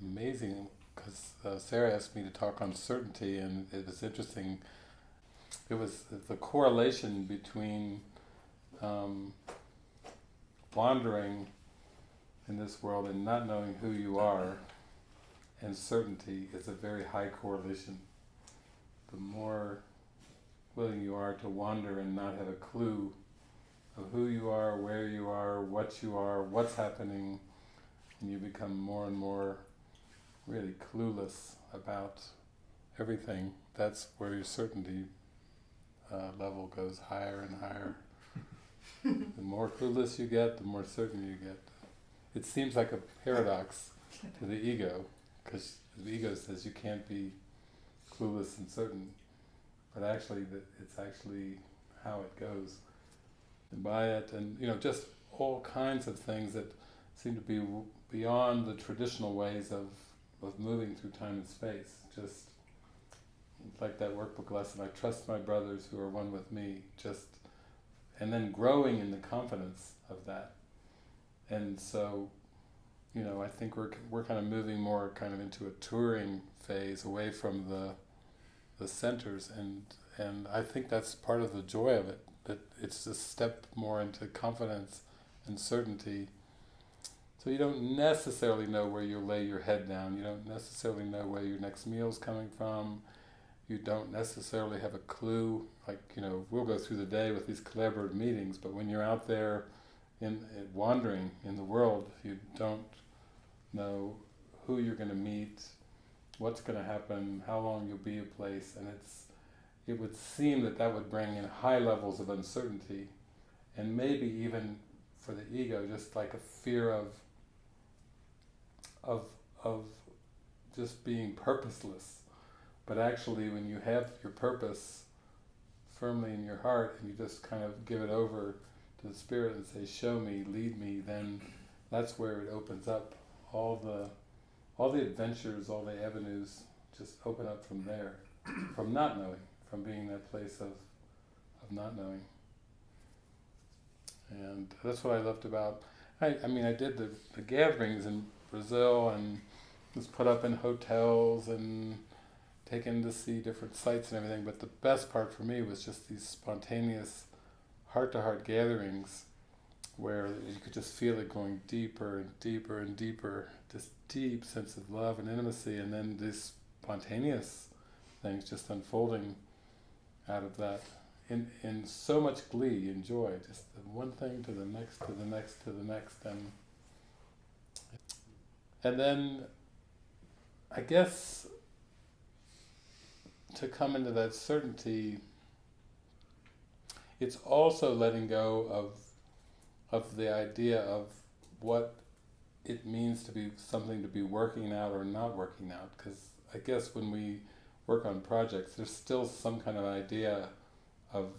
amazing because uh, Sarah asked me to talk on certainty, and it was interesting. It was the correlation between um, wandering in this world and not knowing who you are and certainty is a very high correlation. The more willing you are to wander and not have a clue of who you are, where you are, what you are, what's happening, and you become more and more really clueless about everything, that's where your certainty uh, level goes higher and higher. the more clueless you get, the more certain you get. It seems like a paradox to the ego, because the ego says you can't be clueless and certain, but actually that it's actually how it goes. And by it, and you know, just all kinds of things that seem to be beyond the traditional ways of, of moving through time and space. Just like that workbook lesson, I trust my brothers who are one with me, just, and then growing in the confidence of that. And so, you know, I think we're, we're kind of moving more kind of into a touring phase away from the, the centers and, and I think that's part of the joy of it, that it's a step more into confidence and certainty so you don't necessarily know where you'll lay your head down. You don't necessarily know where your next meal is coming from. You don't necessarily have a clue. Like, you know, we'll go through the day with these collaborative meetings, but when you're out there in, in wandering in the world, you don't know who you're going to meet, what's going to happen, how long you'll be a place, and it's it would seem that that would bring in high levels of uncertainty, and maybe even for the ego, just like a fear of of of just being purposeless. But actually, when you have your purpose firmly in your heart and you just kind of give it over to the Spirit and say, "Show me, lead me," then that's where it opens up. All the all the adventures, all the avenues just open up from there, from not knowing, from being that place of of not knowing. And that's what I loved about. I, I mean, I did the, the gatherings and Brazil and was put up in hotels and taken to see different sites and everything. But the best part for me was just these spontaneous heart-to-heart gatherings where you could just feel it going deeper and deeper and deeper, this deep sense of love and intimacy, and then these spontaneous things just unfolding out of that in in so much glee and joy, just one thing to the next, to the next, to the next, and and then, I guess, to come into that certainty, it's also letting go of, of the idea of what it means to be something to be working out or not working out. Because I guess when we work on projects, there's still some kind of idea of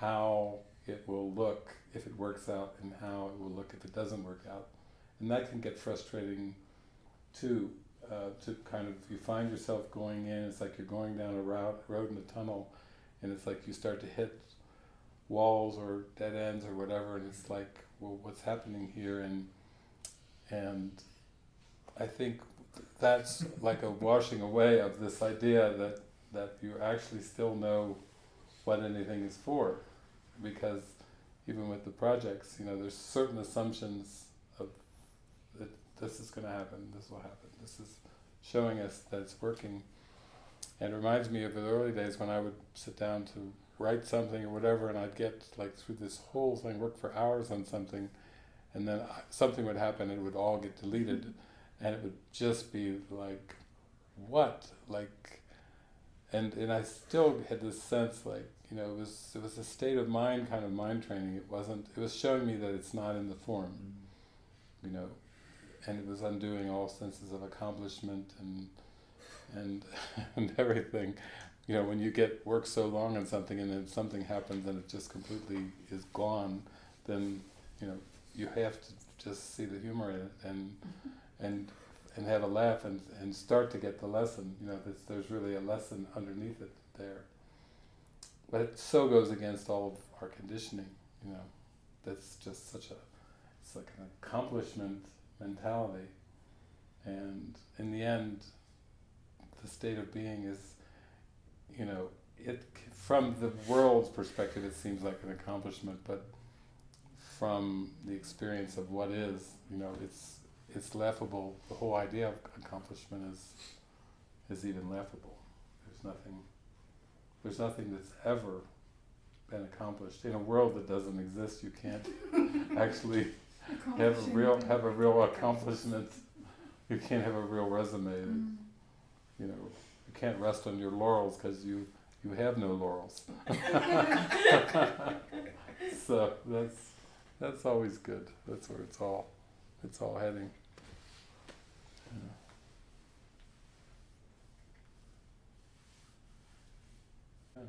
how it will look if it works out and how it will look if it doesn't work out. And that can get frustrating too, uh, to kind of, you find yourself going in, it's like you're going down a route, road in a tunnel, and it's like you start to hit walls or dead ends or whatever, and it's like, well, what's happening here? And and I think that's like a washing away of this idea that that you actually still know what anything is for, because even with the projects, you know, there's certain assumptions this is going to happen, this will happen, this is showing us that it's working. And it reminds me of the early days when I would sit down to write something or whatever, and I'd get like through this whole thing, work for hours on something, and then something would happen, and it would all get deleted, and it would just be like, what? Like, and and I still had this sense like, you know, it was it was a state of mind kind of mind training. It wasn't. It was showing me that it's not in the form. Mm. You know, and it was undoing all senses of accomplishment and and and everything. You know, when you get work so long on something and then something happens and it just completely is gone, then you know you have to just see the humor in it and mm-hmm. and and have a laugh and and start to get the lesson. You know, there's, there's really a lesson underneath it there. But it so goes against all of our conditioning, you know. That's just such a, it's like an accomplishment mentality. And in the end, the state of being is, you know, it from the world's perspective, it seems like an accomplishment, but from the experience of what is, you know, it's it's laughable. The whole idea of accomplishment is is even laughable. There's nothing there's nothing that's ever been accomplished in a world that doesn't exist. You can't actually have a real have a real accomplishment. You can't have a real resume. Mm. You know, you can't rest on your laurels because you you have no laurels. so that's that's always good. That's where it's all it's all heading. Yeah.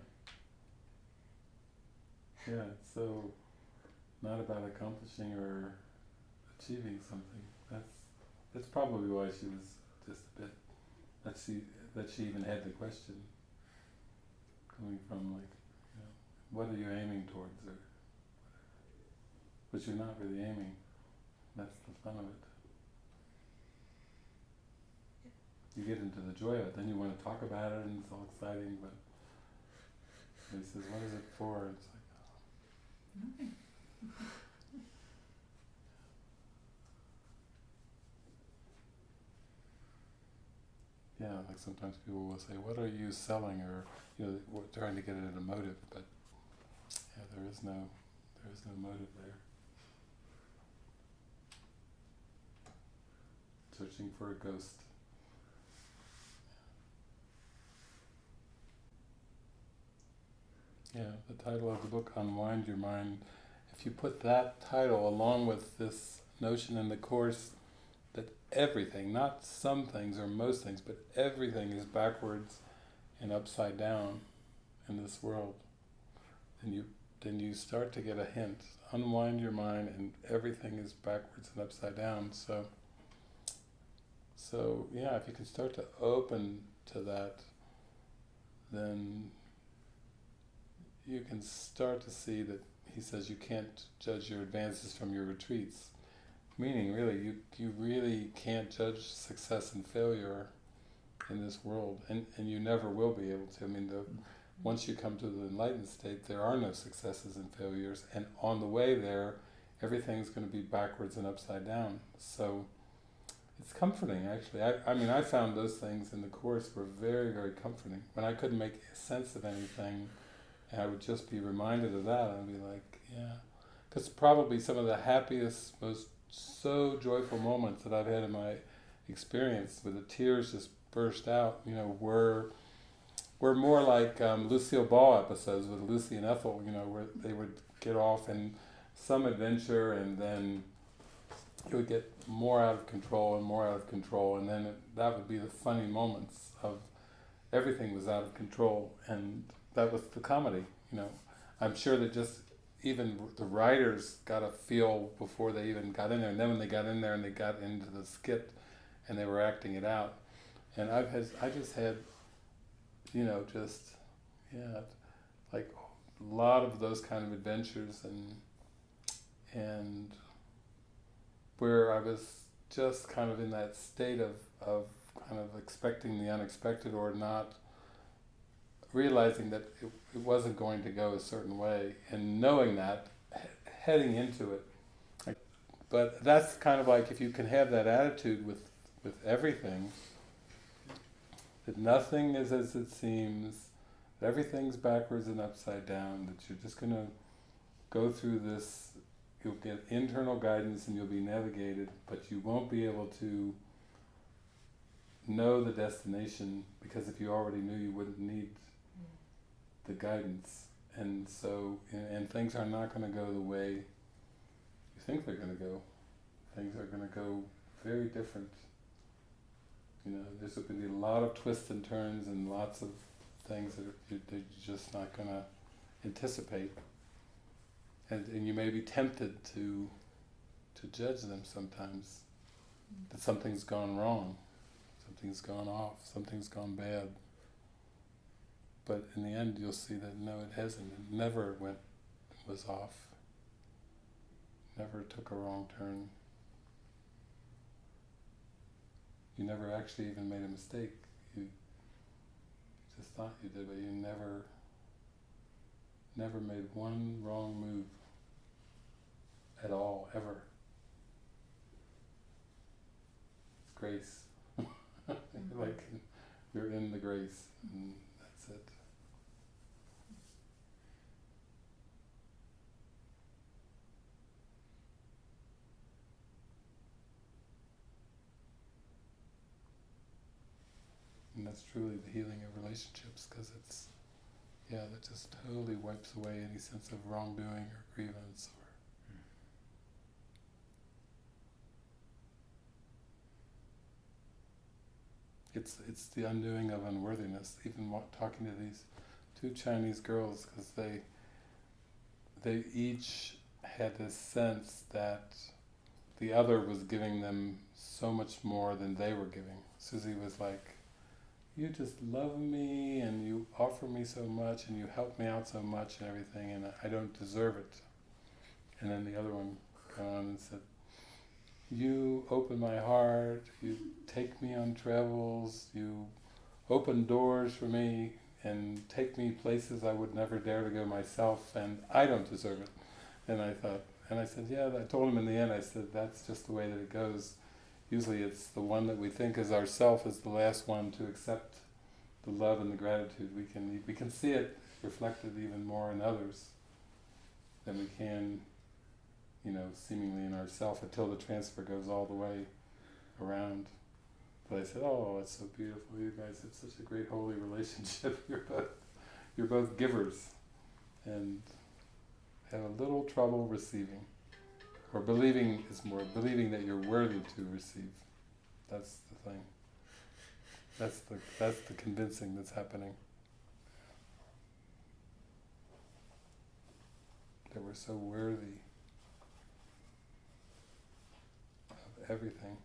Yeah, so not about accomplishing or achieving something. That's that's probably why she was just a bit that she that she even had the question coming from like, you know, what are you aiming towards or but you're not really aiming. That's the fun of it. You get into the joy of it, then you want to talk about it and it's all exciting, but he says, What is it for? It's like oh, Nothing. Yeah, like sometimes people will say, "What are you selling?" or you know, we're trying to get at a motive, but yeah, there is no, there is no motive there. Searching for a ghost. Yeah, the title of the book, Unwind Your Mind. If you put that title along with this notion in the course that everything, not some things or most things, but everything is backwards and upside down in this world, then you then you start to get a hint. Unwind your mind and everything is backwards and upside down. So so yeah, if you can start to open to that, then you can start to see that he says you can't judge your advances from your retreats. Meaning, really, you, you really can't judge success and failure in this world, and, and you never will be able to. I mean, the, once you come to the enlightened state, there are no successes and failures, and on the way there, everything's going to be backwards and upside down. So it's comforting, actually. I, I mean, I found those things in the Course were very, very comforting. When I couldn't make sense of anything, I would just be reminded of that, I'd be like, yeah. Because probably some of the happiest, most so joyful moments that I've had in my experience, where the tears just burst out, you know, were were more like um, Lucille Ball episodes with Lucy and Ethel, you know, where they would get off in some adventure and then it would get more out of control and more out of control, and then it, that would be the funny moments of everything was out of control, and that was the comedy. You know, I'm sure that just even the writers got a feel before they even got in there, and then when they got in there and they got into the skit, and they were acting it out, and I've had I just had, you know, just yeah, like a lot of those kind of adventures and and where I was just kind of in that state of, of kind of expecting the unexpected or not realizing that it, it wasn't going to go a certain way and knowing that heading into it. But that's kind of like if you can have that attitude with with everything that nothing is as it seems that everything's backwards and upside down that you're just going to go through this you'll get internal guidance and you'll be navigated, but you won't be able to know the destination because if you already knew, you wouldn't need the guidance. And so, and, things are not going to go the way you think they're going to go. Things are going to go very different. You know, there's going to be a lot of twists and turns and lots of things that you're just not going to anticipate and, and you may be tempted to to judge them sometimes that something's gone wrong, something's gone off, something's gone bad. But in the end, you'll see that no, it hasn't. It never went was off. Never took a wrong turn. you never actually even made a mistake. You just thought you did, but you never, never made one wrong move at all, ever. It's grace. like you're in the grace, and that's it. And that's truly the healing of relationships because it's, yeah, that just totally wipes away any sense of wrongdoing or grievance or. It's it's the undoing of unworthiness. Even talking to these two Chinese girls because they they each had this sense that the other was giving them so much more than they were giving. Susie was like, you just love me and you offer me so much and you help me out so much and everything and I don't deserve it. And then the other one got on and said, you open my heart, you take me on travels, you open doors for me and take me places I would never dare to go myself and I don't deserve it. And I thought, and I said, yeah, I told him in the end, I said, that's just the way that it goes usually it's the one that we think is ourself is the last one to accept the love and the gratitude. We can we can see it reflected even more in others than we can, you know, seemingly in ourself until the transfer goes all the way around. But I said, "Oh, it's so beautiful. You guys have such a great holy relationship. You're both you're both givers, and have a little trouble receiving." Or believing is more believing that you're worthy to receive. That's the thing. That's the that's the convincing that's happening. That we're so worthy of everything.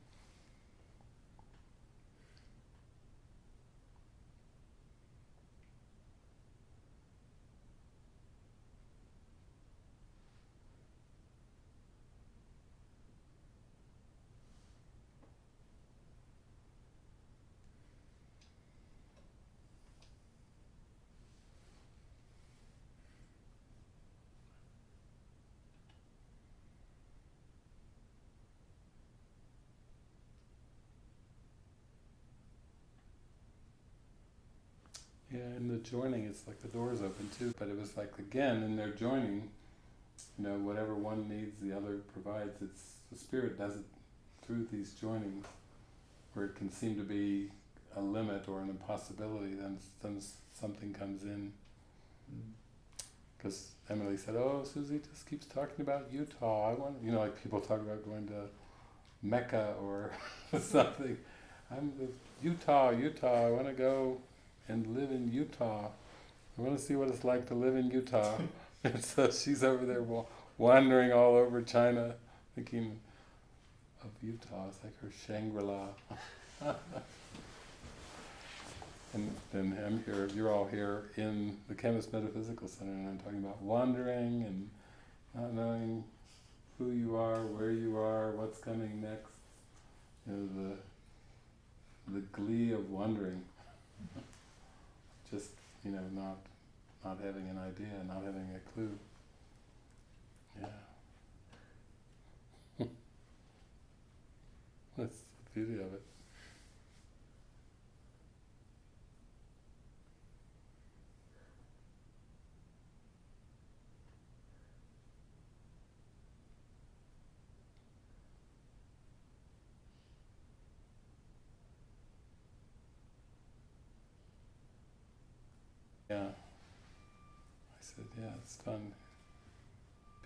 Yeah, in the joining, it's like the door's open too, but it was like again in their joining, you know, whatever one needs, the other provides. It's the spirit does it through these joinings, where it can seem to be a limit or an impossibility. Then, then something comes in. Mm. Because Emily said, "Oh, Susie just keeps talking about Utah. I want, you know, like people talk about going to Mecca or something. I'm Utah, Utah. I want to go." And live in Utah. I want to see what it's like to live in Utah. and so she's over there wandering all over China, thinking of Utah. It's like her Shangri-La. and then I'm here, you're all here in the Chemist Metaphysical Center, and I'm talking about wandering and not knowing who you are, where you are, what's coming next. You know, the the glee of wandering just you know not not having an idea, not having a clue. Yeah. That's the beauty of it. Yeah. I said, yeah, it's fun.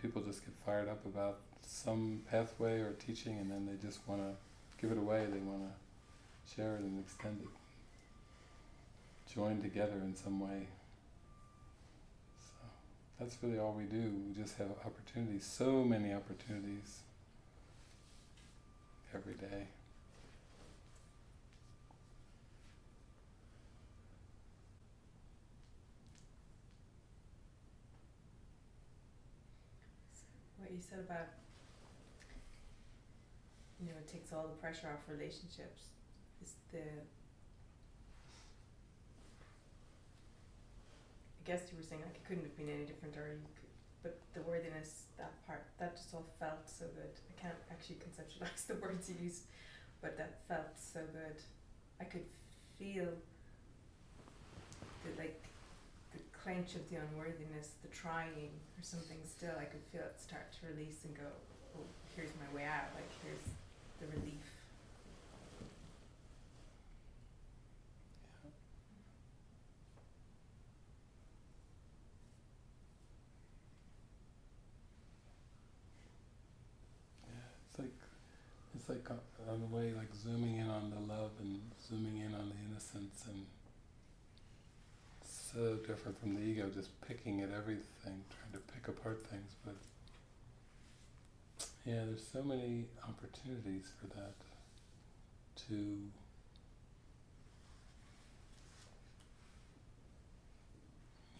People just get fired up about some pathway or teaching and then they just want to give it away, they want to share it and extend it. Join together in some way. So that's really all we do. We just have opportunities, so many opportunities every day. What you said about you know it takes all the pressure off relationships is the. I guess you were saying like it couldn't have been any different, or you could, but the worthiness, that part, that just all felt so good. I can't actually conceptualize the words you used, but that felt so good. I could feel the like clench of the unworthiness, the trying or something still. I could feel it start to release and go, oh, here's my way out. Like here's the relief. Yeah, it's like it's like on the way, like zooming in on the love and zooming in on the innocence, and so different from the ego, just picking at everything, trying to pick apart things. But yeah, there's so many opportunities for that to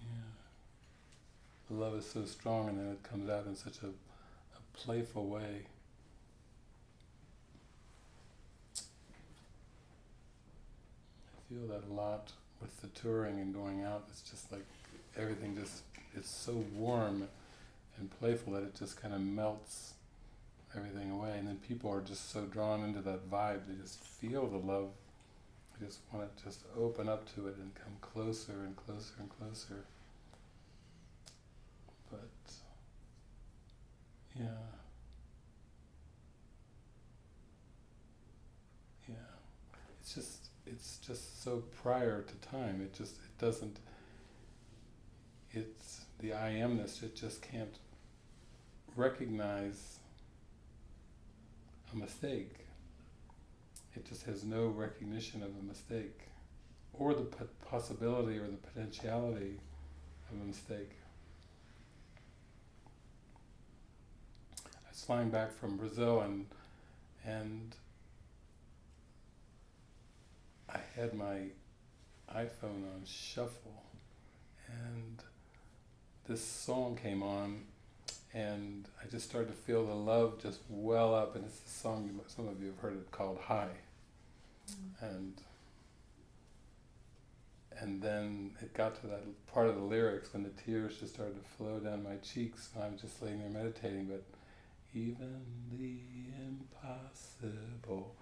yeah. Love is so strong, and then it comes out in such a, a playful way. I feel that a lot with the touring and going out. It's just like everything just it's so warm and playful that it just kind of melts everything away. And then people are just so drawn into that vibe. They just feel the love. They just want to just open up to it and come closer and closer and closer. But yeah. Yeah. It's just it's just so prior to time. It just it doesn't it's the I amness, it just can't recognize a mistake. It just has no recognition of a mistake or the possibility or the potentiality of a mistake. I was flying back from Brazil and and I had my iPhone on shuffle and this song came on and I just started to feel the love just well up and it's a song you, some of you have heard it called High. Mm-hmm. And and then it got to that part of the lyrics when the tears just started to flow down my cheeks and I was just laying there meditating but even the impossible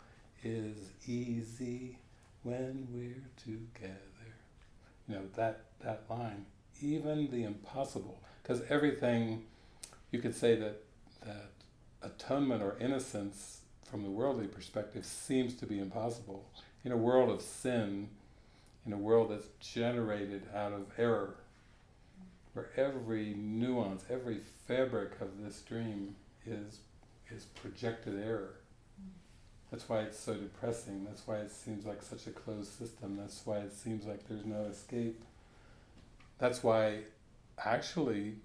is easy when we're together. You know, that, that line, even the impossible, because everything, you could say that, that atonement or innocence from the worldly perspective seems to be impossible. In a world of sin, in a world that's generated out of error, where every nuance, every fabric of this dream is, is projected error that's why it's so depressing. That's why it seems like such a closed system. That's why it seems like there's no escape. That's why, actually,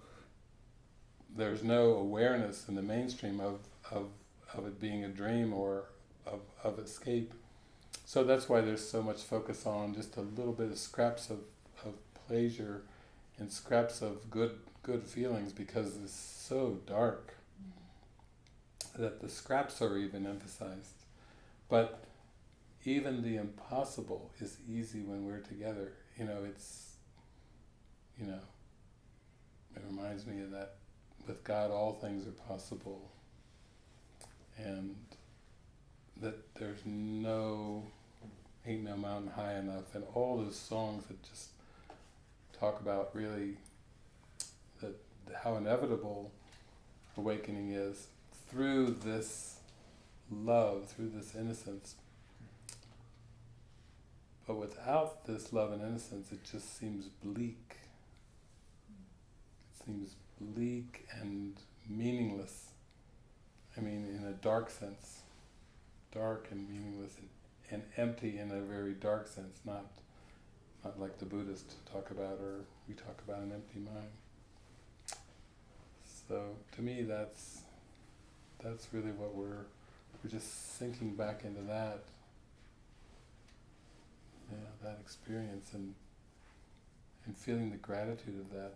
there's no awareness in the mainstream of, of, of it being a dream or of, of escape. So that's why there's so much focus on just a little bit of scraps of, of pleasure and scraps of good good feelings because it's so dark mm-hmm. that the scraps are even emphasized. But even the impossible is easy when we're together. You know, it's, you know, it reminds me of that with God all things are possible. And that there's no, ain't no mountain high enough. And all those songs that just talk about really that how inevitable awakening is through this love, through this innocence. But without this love and innocence, it just seems bleak. It seems bleak and meaningless. I mean, in a dark sense. Dark and meaningless and, and empty in a very dark sense, not not like the Buddhists talk about or we talk about an empty mind. So to me that's that's really what we're we're just sinking back into that, yeah, that experience and and feeling the gratitude of that.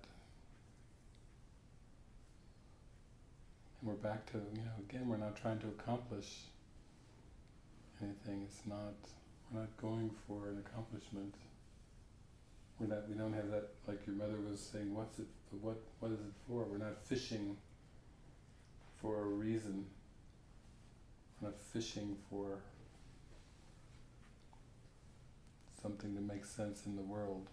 And we're back to, you know, again, we're not trying to accomplish anything. It's not, We're not going for an accomplishment. We're not. We don't have that. Like your mother was saying, what's it? What? What is it for? We're not fishing for a reason. Not fishing for something to make sense in the world.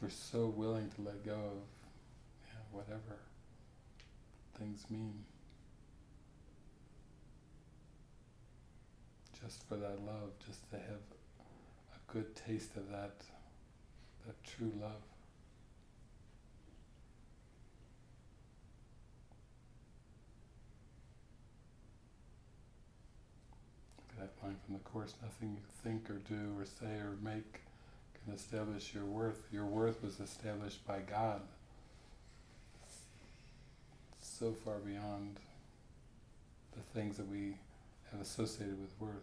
We're so willing to let go of yeah, whatever things mean. Just for that love, just to have a good taste of that that true love. That line from the Course, nothing you think or do or say or make can establish your worth. Your worth was established by God. So far beyond the things that we have associated with worth.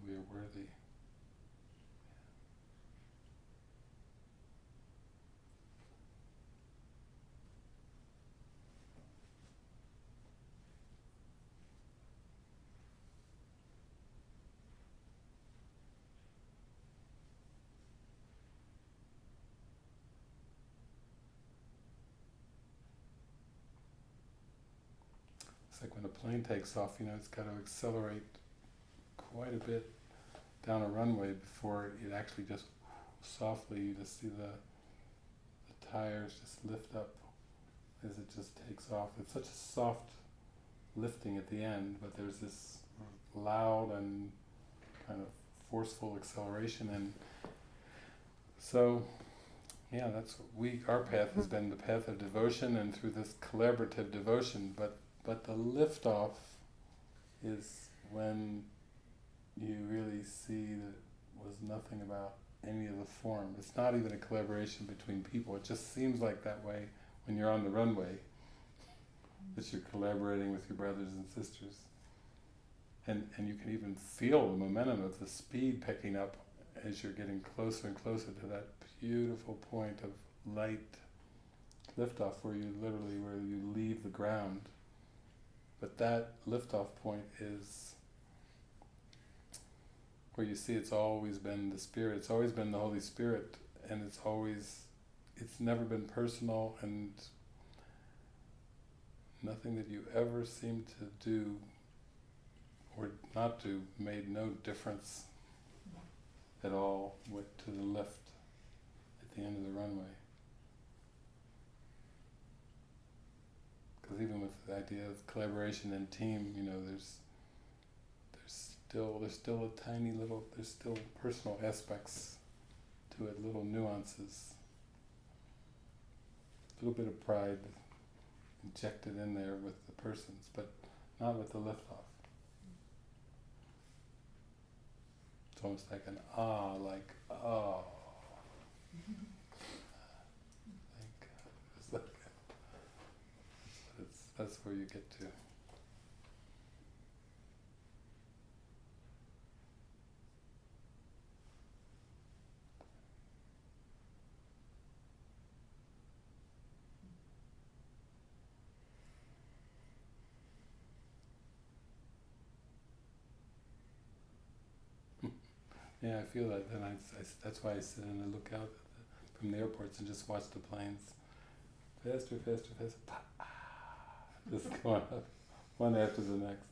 That we are worthy. It's like when a plane takes off, you know, it's got to accelerate quite a bit down a runway before it actually just softly, you just see the, the tires just lift up as it just takes off. It's such a soft lifting at the end, but there's this loud and kind of forceful acceleration and so yeah that's what we our path has mm-hmm. been the path of devotion and through this collaborative devotion but but the liftoff is when you really see that was nothing about any of the form. It's not even a collaboration between people. It just seems like that way when you're on the runway, that you're collaborating with your brothers and sisters. And, and you can even feel the momentum of the speed picking up as you're getting closer and closer to that beautiful point of light liftoff where you literally, where you leave the ground but that liftoff point is where you see it's always been the Spirit, it's always been the Holy Spirit, and it's always, it's never been personal, and nothing that you ever seem to do or not do made no difference at all to the lift at the end of the runway. Because even with the idea of collaboration and team, you know, there's there's still there's still a tiny little there's still personal aspects to it, little nuances, a little bit of pride injected in there with the persons, but not with the liftoff. It's almost like an ah, like oh. That's where you get to. Yeah, I feel that. Then I, I, that's why I sit and I look out the, from the airports and just watch the planes. Faster, faster, faster just going up one after the next.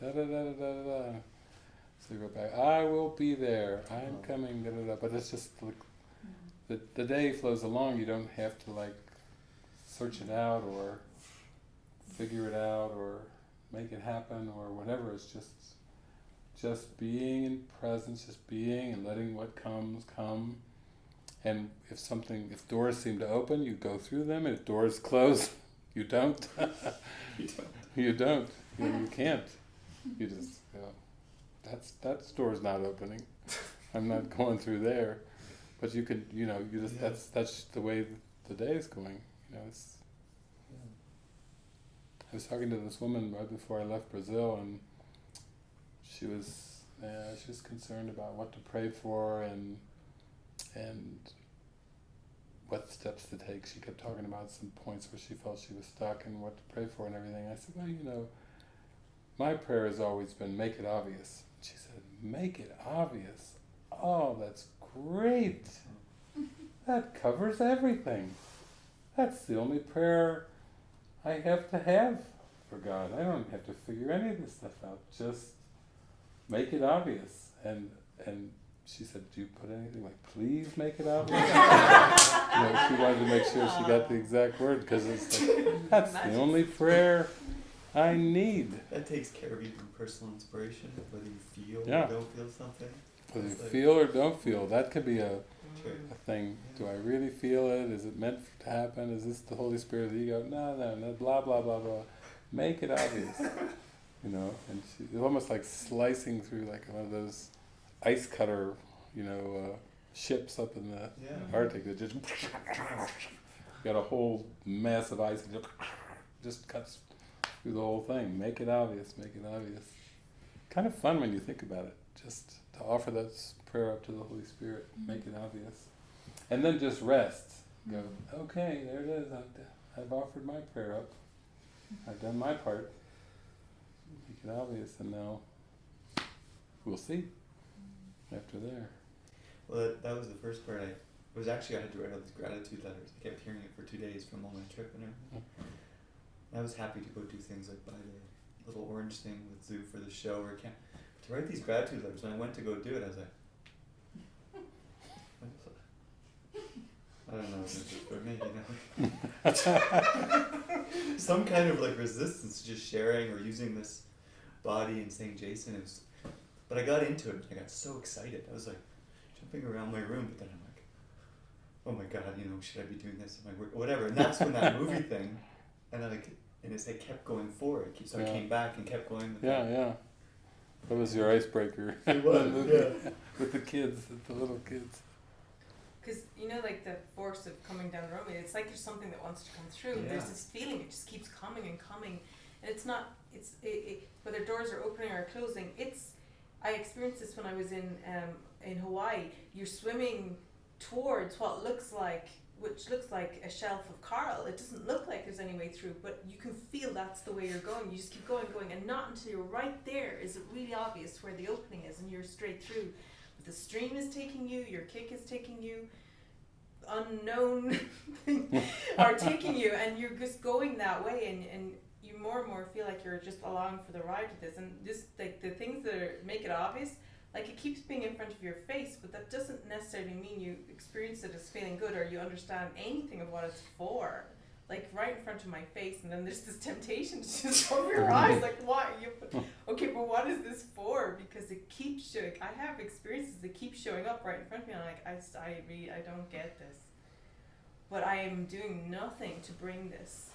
Da da da da da da. So you go back. I will be there. I'm oh. coming. Da da da. But it's just like the the day flows along. You don't have to like search it out or figure it out or make it happen or whatever. It's just just being in presence, just being and letting what comes come. And if something, if doors seem to open, you go through them. And if doors close, you don't. You don't. you you can't. You just go. That's that door's not opening. I'm not going through there. But you could, you know, you just Yeah. that's that's the way the day is going. You know, it's. I was talking to this woman right before I left Brazil, and she was uh, she was concerned about what to pray for and and what steps to take. She kept talking about some points where she felt she was stuck and what to pray for and everything. I said, well, you know, my prayer has always been make it obvious. She said, make it obvious. Oh, that's great. That covers everything. That's the only prayer I have to have for God. I don't have to figure any of this stuff out. Just make it obvious. And and she said, Do you put anything like please make it obvious? you know, she wanted to make sure she got the exact word because it's like that's the only prayer I need. That takes care of even personal inspiration, whether you feel Yeah. or don't feel something. Whether you like- feel or don't feel, that could be a, a thing. Do I really feel it? Is it meant to happen? Is this the Holy Spirit? The ego? No, no, no. Blah blah blah blah. Make it obvious. you know, and she, it's almost like slicing through like one of those ice cutter, you know, uh, ships up in the Yeah. Arctic that just got a whole mass of ice and just, just cuts through the whole thing. Make it obvious. Make it obvious. Kind of fun when you think about it. Just to offer that prayer up to the Holy Spirit. Mm-hmm. Make it obvious, and then just rest. Go. Mm-hmm. Okay, there it is. I've, d- I've offered my prayer up. Mm-hmm. I've done my part. Make it obvious, and now we'll see. After there. Well, that, that was the first part. I was actually I had to write all these gratitude letters. I kept hearing it for two days from all my trip and everything. I was happy to go do things like buy the little orange thing with Zoo for the show or camp. To write these gratitude letters, when I went to go do it, I was like, I don't know, this is for me, you know. Some kind of like resistance to just sharing or using this body and saying Jason. It was, but I got into it. I got so excited. I was like jumping around my room, but then I'm like, oh my god, you know, should I be doing this? Am I wor-" whatever? And that's when that movie thing, and then like, and it's like kept going forward. So I Yeah. came back and kept going. With Yeah, it. yeah. That was your icebreaker. It was, The movie yeah. With the kids, the little kids. Because you know, like the force of coming down the road, it's like there's something that wants to come through. Yeah. There's this feeling; it just keeps coming and coming, and it's not. It's it, it, whether doors are opening or closing. It's. I experienced this when I was in um, in Hawaii. You're swimming towards what looks like, which looks like a shelf of coral. It doesn't look like there's any way through, but you can feel that's the way you're going. You just keep going, going, and not until you're right there is it really obvious where the opening is, and you're straight through. But The stream is taking you, your kick is taking you, unknown are taking you, and you're just going that way, and, and you more and more feel like you're just along for the ride with this. And just like the things that are, make it obvious, like it keeps being in front of your face, but that doesn't necessarily mean you experience it as feeling good or you understand anything of what it's for. Like right in front of my face, and then there's this temptation to just cover your eyes, like why? You okay, but what is this for? Because it keeps showing. I have experiences that keep showing up right in front of me. and I'm like, I, s- I really, I don't get this. But I am doing nothing to bring this.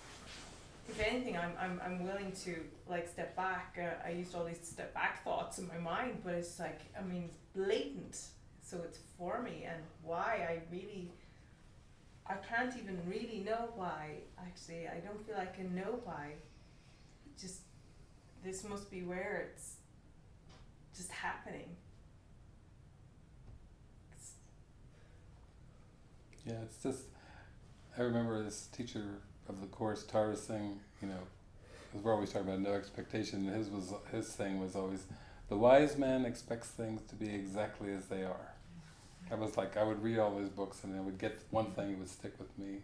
If anything, I'm, I'm, I'm willing to like step back. Uh, I used all these step back thoughts in my mind, but it's like, I mean, it's blatant. So it's for me, and why I really, I can't even really know why. Actually, I don't feel I can know why. Just this must be where it's just happening. Yeah, it's just. I remember this teacher of the course, Tara Singh, You know, 'cause we're always talking about no expectation. His was his thing was always, the wise man expects things to be exactly as they are. I was like, I would read all his books and I would get one thing that would stick with me.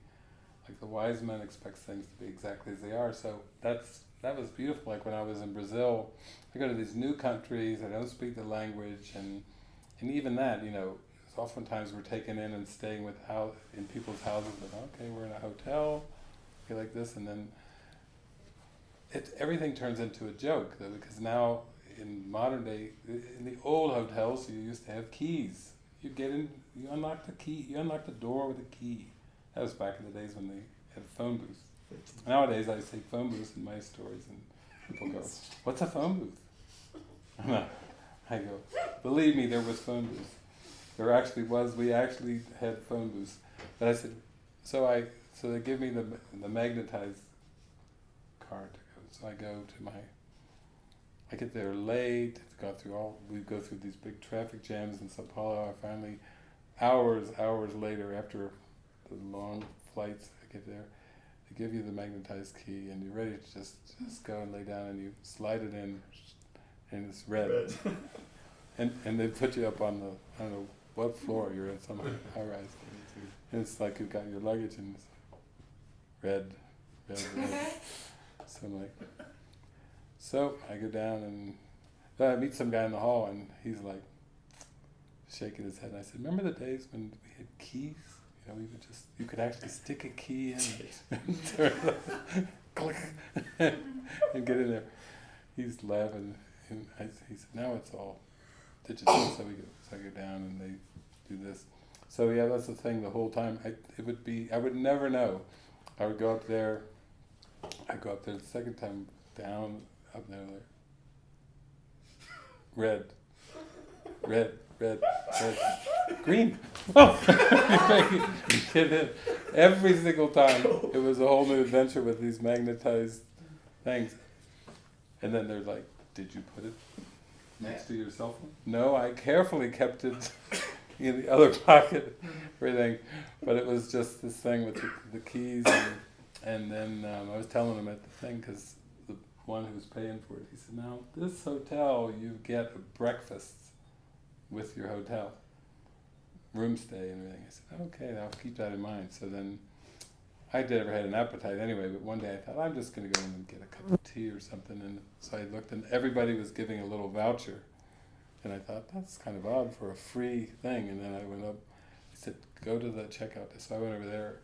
Like the wise man expects things to be exactly as they are. So that's that was beautiful. Like when I was in Brazil, I go to these new countries. I don't speak the language, and and even that, you know, oftentimes we're taken in and staying with how in people's houses. But okay, we're in a hotel, okay, like this, and then it, everything turns into a joke though, because now in modern day, in the old hotels, you used to have keys. You get in, you unlock the key, you unlock the door with a key. That was back in the days when they had phone booths. Nowadays, I say phone booths in my stories, and people go, "What's a phone booth?" I go, "Believe me, there was phone booths. There actually was. We actually had phone booths." But I said, "So I, so they give me the the magnetized card to go. So I go to my. I get there late. Go through all. We go through these big traffic jams in Sao Paulo. I finally, hours hours later, after the long flights, I get there they give you the magnetized key and you're ready to just just go and lay down and you slide it in and it's red, Red. and and they put you up on the I don't know what floor you're in some high rise and it's like you've got your luggage and it's red red red so I'm like so I go down and then I meet some guy in the hall and he's like shaking his head and I said remember the days when we had keys you know, we would just you could actually stick a key in and turn it click and get in there. He's laughing and I, he said, now it's all digital. so we go so I go down and they do this. So yeah, that's the thing. The whole time, I, it would be I would never know. I would go up there. I go up there the second time down up there. Like, red, red, red, red, green. Oh, get in. Every single time, it was a whole new adventure with these magnetized things. And then they're like, "Did you put it next to your cell phone?" No, I carefully kept it in the other pocket, everything. But it was just this thing with the, the keys, and, and then um, I was telling him at the thing because the one who was paying for it, he said, "Now this hotel, you get a breakfast with your hotel, room stay and everything." I said, "Okay, I'll keep that in mind." So then. I never had an appetite anyway, but one day I thought I'm just going to go in and get a cup of tea or something, and so I looked, and everybody was giving a little voucher, and I thought that's kind of odd for a free thing. And then I went up. He said, "Go to the checkout." So I went over there,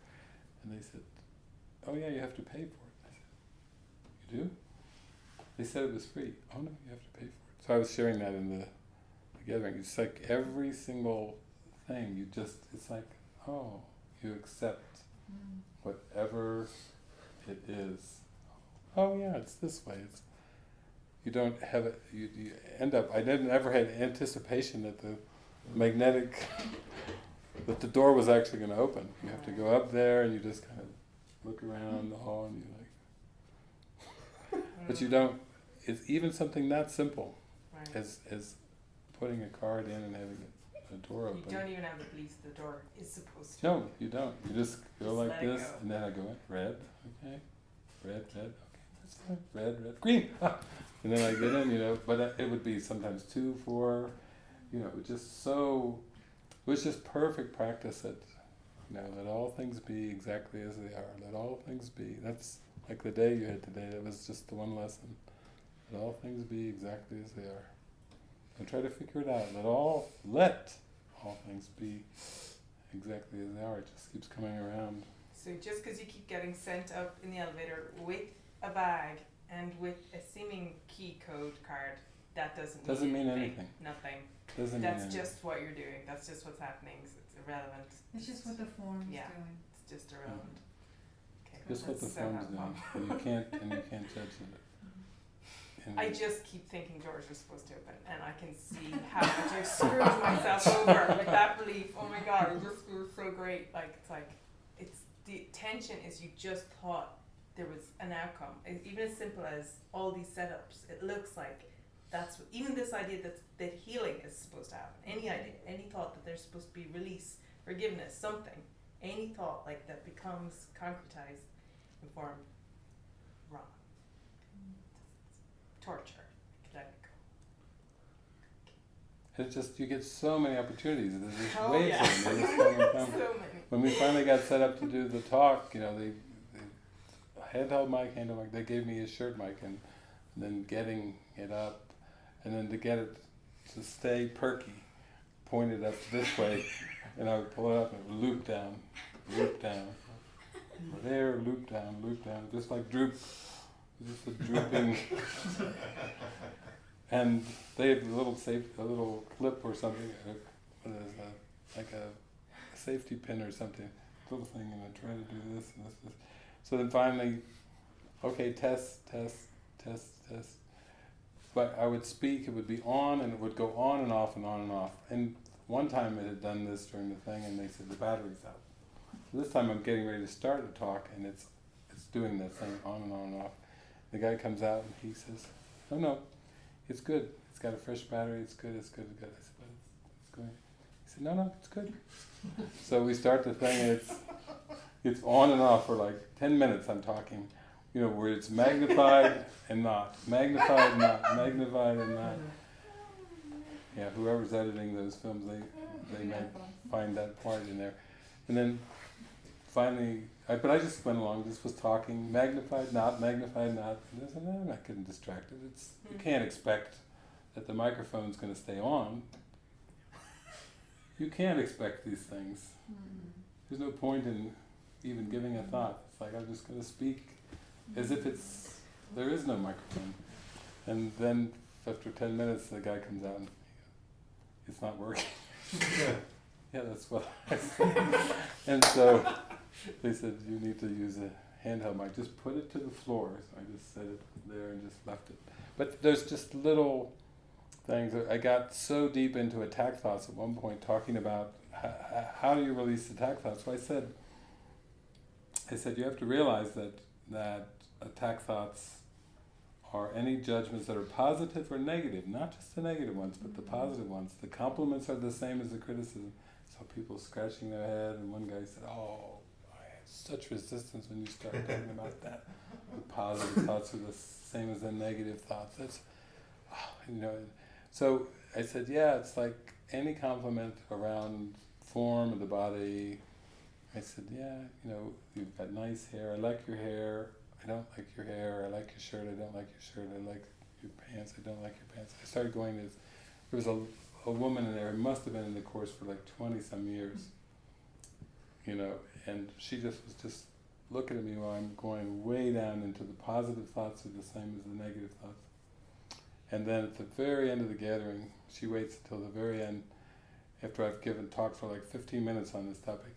and they said, "Oh yeah, you have to pay for it." I said, "You do?" They said it was free. Oh no, you have to pay for it. So I was sharing that in the, the gathering. It's like every single thing. You just it's like oh you accept mm. whatever it is. Oh yeah, it's this way. It's you don't have it. You, you end up. I didn't ever had anticipation that the magnetic that the door was actually going to open. You have to go up there and you just kind of look around the hall and you're like. But you don't. It's even something that simple Right. as as putting a card in and having a, a door open. You don't even have to believe the door is supposed to. No, you don't. You just go Just like this, go. and then I go in, red, okay, red, red, okay, that's fine, red, red, green, and then I get in, you know. But it would be sometimes two, four, you know, just so. It was just perfect practice that, you know, let all things be exactly as they are. Let all things be. That's like the day you had today. That was just the one lesson. Let all things be exactly as they are. Don't try to figure it out. Let all let all things be exactly as they are. It just keeps coming around. So just because you keep getting sent up in the elevator with a bag and with a seeming key code card, that doesn't mean Doesn't mean anything. anything. Nothing. Doesn't That's mean anything. just what you're doing. That's just what's happening. So it's irrelevant. It's just what the form is Yeah. doing. It's just irrelevant. Mm-hmm. Okay. just what the that's so form's helpful. doing, you can't and you can't judge it. Mm-hmm. I just keep thinking doors are supposed to open, and I can see how much I've screwed myself over with that belief. Oh my god, it just feels so great. Like it's like, it's the tension is you just thought there was an outcome, even as simple as all these setups. It looks like that's what, even this idea that that healing is supposed to happen. Any idea, any thought that there's supposed to be release, forgiveness, something, any thought like that becomes concretized in form, wrong. Torture. It's just you get so many opportunities. There's just Oh, waves yeah. of them. They just come and come. So many. When we finally got set up to do the talk, you know, they handheld mic, handheld mic. They gave me a shirt mic, and, and then getting it up, and then to get it to stay perky, pointed up this way, and I would pull it up and it would loop down, loop down, there, loop down, loop down, just like droop, just a drooping. and they have a little safe, a little clip or something, what is that? Like a safety pin or something, little thing, and I try to do this and this, this. So then finally, okay, test, test, test, test. But I would speak, it would be on, and it would go on and off and on and off. And one time it had done this during the thing, and they said the battery's out. So this time I'm getting ready to start the talk, and it's it's doing that thing on and on and off. The guy comes out and he says, "No, no, it's good. It's got a fresh battery. It's good. It's good. It's good." I said, "But it's, it's going." He said, "No, no, it's good." so we start the thing, and it's it's on and off for like ten minutes. I'm talking, you know, where it's magnified and not, magnified and not, magnified and not. Yeah, whoever's editing those films, they they may find that part in there, and then finally, I, but I just went along, just was talking, magnified, not magnified, not. And I said, no, I'm not getting distracted. It's you hmm. can't expect that the microphone's going to stay on. You can't expect these things. Hmm. There's no point in even giving a thought. It's like I'm just going to speak as if it's there is no microphone. And then after ten minutes, the guy comes out and he goes, it's not working. yeah, that's what I said. and so they said you need to use a handheld mic. Just put it to the floor. So I just set it there and just left it. But there's just little things. I got so deep into attack thoughts at one point, talking about how, how do you release attack thoughts. So I said, I said you have to realize that that attack thoughts are any judgments that are positive or negative, not just the negative ones, but the mm-hmm. positive ones. The compliments are the same as the criticism. So people scratching their head, and one guy said, "Oh, I had such resistance when you started talking about that. The positive thoughts are the same as the negative thoughts. That's, oh, you know." So I said, "Yeah, it's like any compliment around form of the body." I said, "Yeah, you know, you've got nice hair. I like your hair. I don't like your hair. I like your shirt. I don't like your shirt. I like your pants. I don't like your pants." I started going this. There was a a woman in there who must have been in the course for like twenty some years. You know, and she just was just looking at me while I'm going way down into the positive thoughts are the same as the negative thoughts. And then at the very end of the gathering, she waits until the very end, after I've given talk for like 15 minutes on this topic,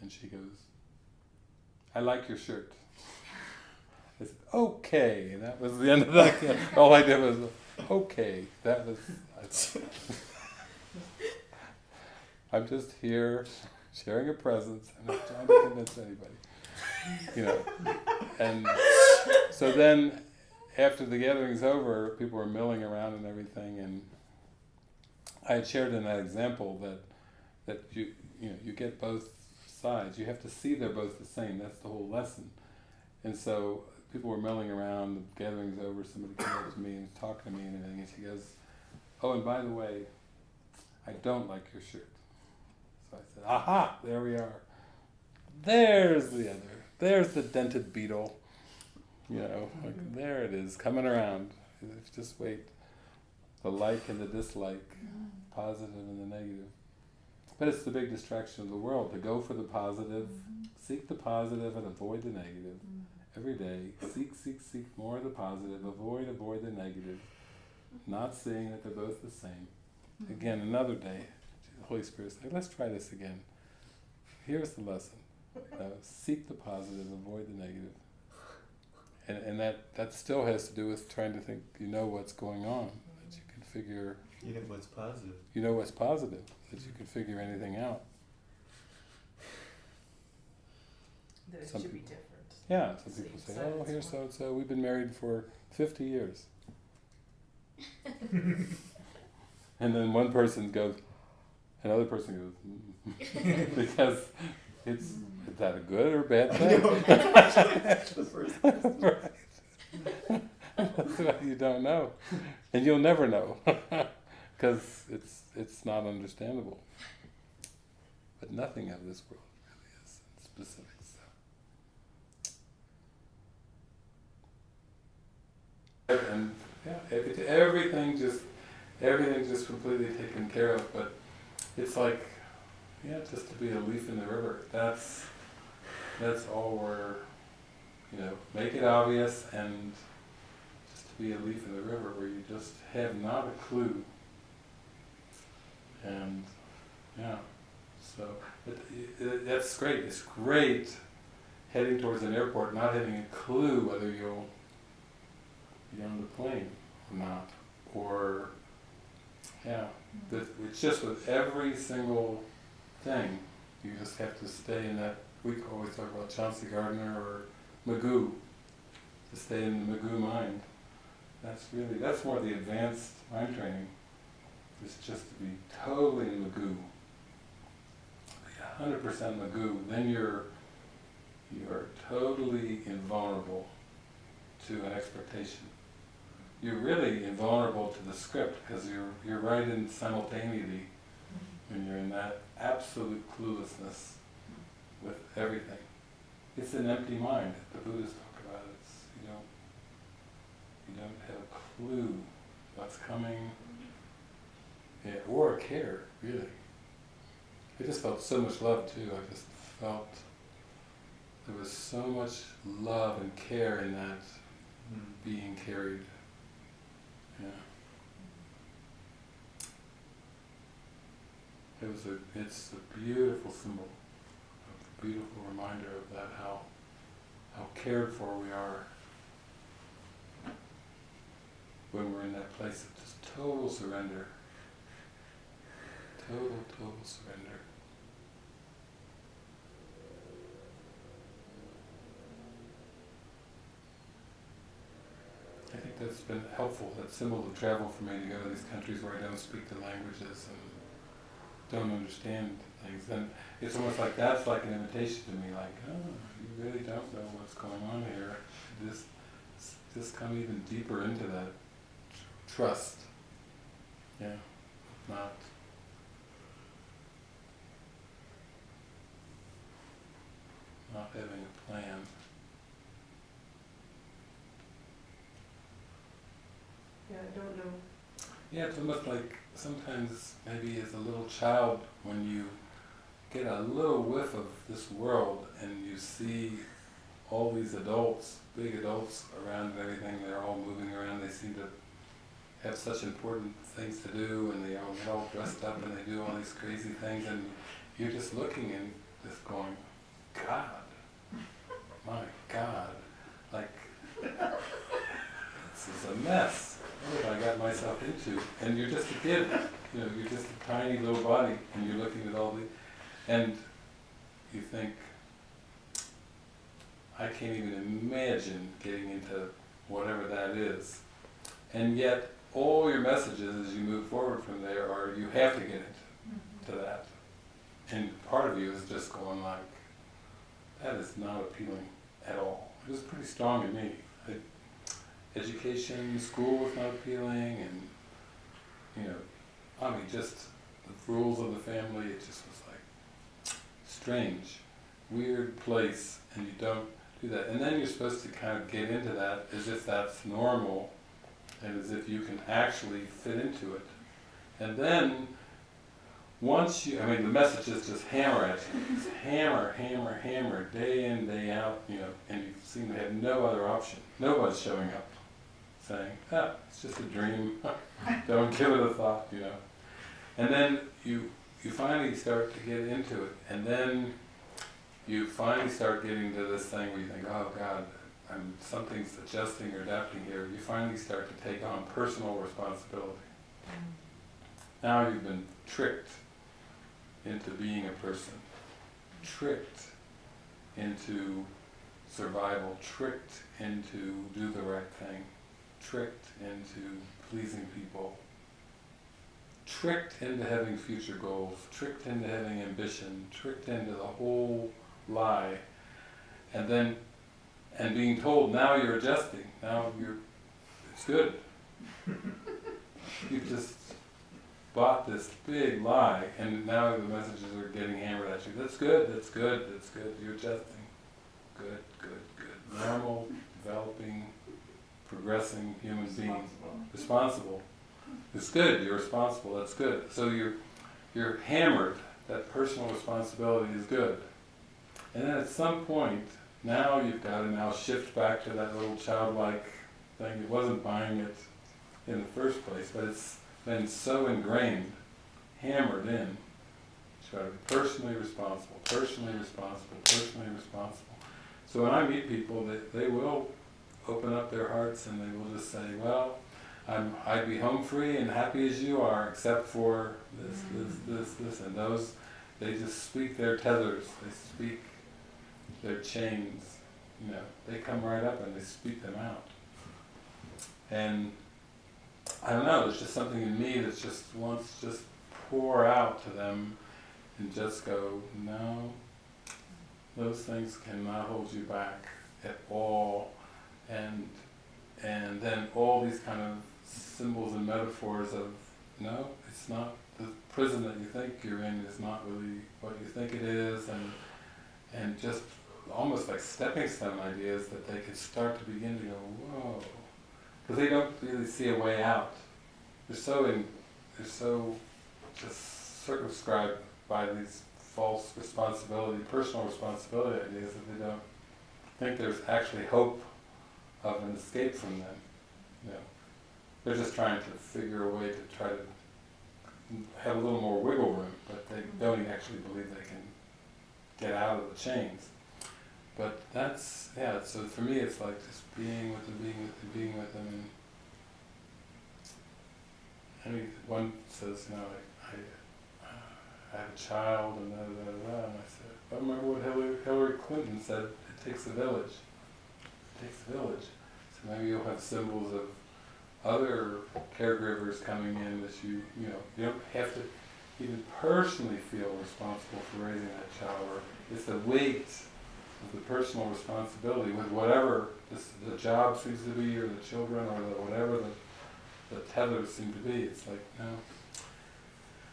and she goes, "I like your shirt." I said, "Okay," that was the end of that. All I did was, "Okay." That was. I'm just here sharing a presence. I'm not trying to convince anybody. You know. And so then after the gathering's over, people were milling around and everything and I had shared in that example that that you you know, you get both sides. You have to see they're both the same. That's the whole lesson. And so people were milling around, the gathering's over, somebody came up to me and was talking to me and everything and she goes, Oh and by the way, I don't like your shirt. So I said, Aha, there we are. There's the other. There's the dented beetle. You know, like mm-hmm. there it is, coming around. Just wait. The like and the dislike, mm-hmm. positive and the negative. But it's the big distraction of the world to go for the positive, mm-hmm. seek the positive and avoid the negative. Mm-hmm. Every day, seek, seek, seek more of the positive, avoid, avoid the negative, not seeing that they're both the same. Mm-hmm. Again, another day, the Holy Spirit said, let's try this again. Here's the lesson. Uh, seek the positive, avoid the negative. And, and that, that still has to do with trying to think you know what's going on, that you can figure, You know what's positive. you know what's positive, that you can figure anything out. That it Some should be people- different. Yeah, some So people say, decide oh, it's here's one. so and so, we've been married for 50 years. and then one person goes, another person goes, mm. because it's, is that a good or bad thing? That's the first person. right. That's what you don't know, and you'll never know, because it's it's not understandable. But nothing of this world really is in specifics. So. And yeah, every, everything just everything just completely taken care of. But it's like yeah, just to be a leaf in the river. That's that's all we're you know make it obvious and just to be a leaf in the river where you just have not a clue. And yeah, so it, it, that's great. It's great heading towards an airport, not having a clue whether you'll be on the plane or not, or yeah, mm-hmm. but it's just with every single thing. You just have to stay in that. We always talk about Chauncey Gardiner or Magoo. To stay in the Magoo mind. That's really that's more the advanced mind training. Is just to be totally Magoo. Be hundred percent Magoo. Then you're you are totally invulnerable to an expectation. You're really invulnerable to the script because you're you're right in simultaneity mm-hmm. when you're in that absolute cluelessness with everything. It's an empty mind. The Buddhists talk about it. It's, you don't you don't have a clue what's coming, yeah, or care really. I just felt so much love too. I just felt there was so much love and care in that Mm. being carried. Yeah. It was a, it's a beautiful symbol, a beautiful reminder of that, how, how cared for we are when we're in that place of just total surrender. Total, total surrender. I think that's been helpful, that symbol of travel for me to go to these countries where I don't speak the languages and don't understand things. And it's almost like that's like an invitation to me, like, oh, you really don't know what's going on here. Just, just come even deeper into that trust. Yeah. Not having a plan. Yeah, I don't know. Yeah, it's almost like sometimes maybe as a little child when you get a little whiff of this world and you see all these adults, big adults around and everything, they're all moving around, they seem to have such important things to do and they all get all dressed up and they do all these crazy things and you're just looking and just going, God, my God, like this is a mess. What have I got myself into? And you're just a kid, you know, you're just a tiny little body, and you're looking at all the, and you think, I can't even imagine getting into whatever that is. And yet, all your messages as you move forward from there are you have to get into mm-hmm. to that. And part of you is just going like, that is not appealing at all. It was pretty strong in me. I, education, school was not appealing, and you know, I mean, just the rules of the family. It just was like strange, weird place, and you don't do that. And then you're supposed to kind of get into that as if that's normal, and as if you can actually fit into it. And then once you, I mean, the message is just hammer it, just hammer, hammer, hammer, day in, day out, you know, and you seem to have no other option. Nobody's showing up saying, ah, it's just a dream, don't give it a thought, you know. And then you, you finally start to get into it, and then you finally start getting to this thing where you think, oh God, I'm, something's adjusting or adapting here. You finally start to take on personal responsibility. Now you've been tricked into being a person, tricked into survival, tricked into do the right thing, tricked into pleasing people, tricked into having future goals, tricked into having ambition, tricked into the whole lie, and then and being told now you're adjusting, now you're it's good. you just bought this big lie, and now the messages are getting hammered at you. That's good. That's good. That's good. You're adjusting. Good. Good. Good. Normal, developing, progressing human being. Responsible. It's good. You're responsible. That's good. So you're you're hammered. That personal responsibility is good. And then at some point, now you've got to now shift back to that little childlike thing. It wasn't buying it in the first place, but it's been so ingrained, hammered in. Try to be personally responsible, personally responsible, personally responsible. So when I meet people, they, they will open up their hearts and they will just say, well, I'm, I'd be home free and happy as you are, except for this, this, mm-hmm. this, this, and those, they just speak their tethers, they speak their chains, you know, they come right up and they speak them out. And I don't know, there's just something in me that just wants to just pour out to them and just go, no, those things cannot hold you back at all. And and then all these kind of symbols and metaphors of no, it's not the prison that you think you're in is not really what you think it is, and and just almost like stepping stone ideas that they could start to begin to go whoa, because they don't really see a way out. They're so in, they're so just circumscribed by these false responsibility, personal responsibility ideas that they don't think there's actually hope of an escape from them. You know, they're just trying to figure a way to try to have a little more wiggle room, but they don't actually believe they can get out of the chains. But that's yeah. So for me, it's like just being with them, being with them, being with them. I mean, one says, you know, I, I, uh, I have a child, and da da da. And I said, I remember what Hillary, Hillary Clinton said. It takes a village. It takes a village. So maybe you'll have symbols of other caregivers coming in that you, you know, you don't have to even personally feel responsible for raising that child. Or it's the weight the personal responsibility with whatever this, the job seems to be, or the children, or the whatever the, the tethers seem to be. It's like, no.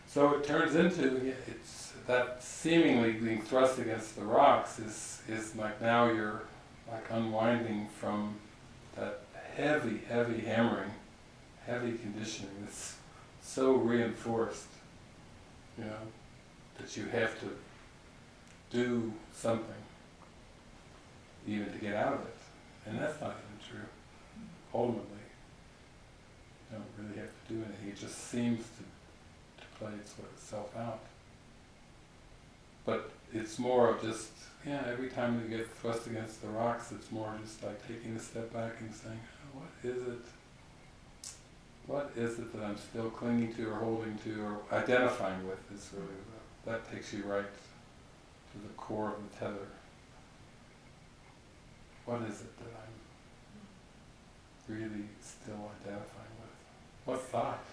So it turns into, it's that seemingly being thrust against the rocks is, is like now you're like unwinding from that heavy, heavy hammering, heavy conditioning that's so reinforced, you know, that you have to do something even to get out of it. And that's not even true. Ultimately, you don't really have to do anything. It just seems to, to play itself out. But it's more of just, yeah, every time you get thrust against the rocks, it's more just like taking a step back and saying, oh, what is it? What is it that I'm still clinging to or holding to or identifying with is really, that takes you right to the core of the tether. What is it that I'm really still identifying with? What thought?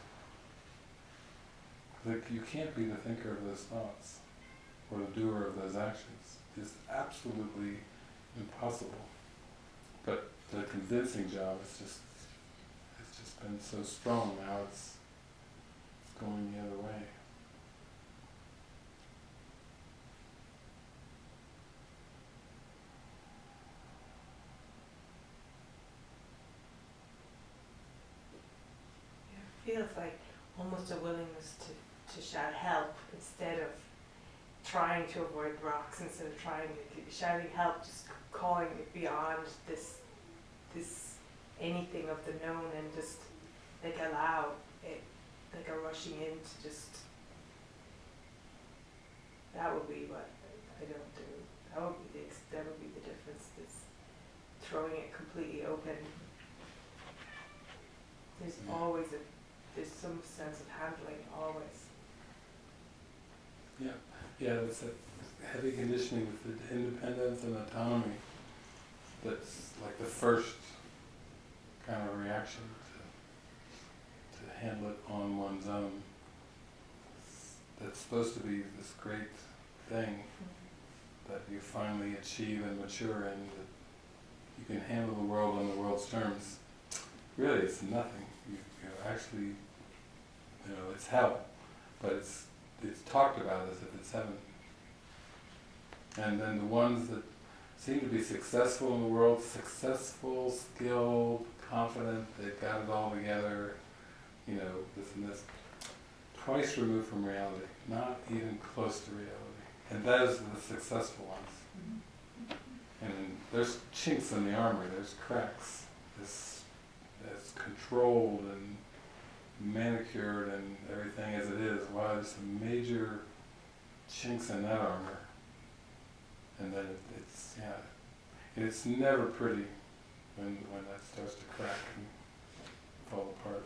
Like you can't be the thinker of those thoughts or the doer of those actions. It's absolutely impossible. But the convincing job is just it's just been so strong now it's it's going the other way. Yeah, feels like almost a willingness to, to shout help instead of trying to avoid rocks instead of trying to shouting help, just calling it beyond this this anything of the known and just like allow it like a rushing in to just that would be what I don't do. That would be the that would be the difference. Is throwing it completely open. There's Yeah. always a there's some sense of handling always. Yeah, yeah, that's a heavy conditioning with the independence and autonomy. That's like the first kind of reaction to, to handle it on one's own. That's supposed to be this great thing that you finally achieve and mature in, that you can handle the world on the world's terms. Really, it's nothing. You, you actually, you know, it's hell, but it's it's talked about as if it's heaven. And then the ones that seem to be successful in the world, successful, skilled, confident, they've got it all together, you know, this and this, twice removed from reality, not even close to reality. And those are the successful ones. And there's chinks in the armor, there's cracks, there's as controlled and manicured and everything as it is, wow, there's some major chinks in that armor. And then it, it's yeah, and it's never pretty when when that starts to crack and fall apart.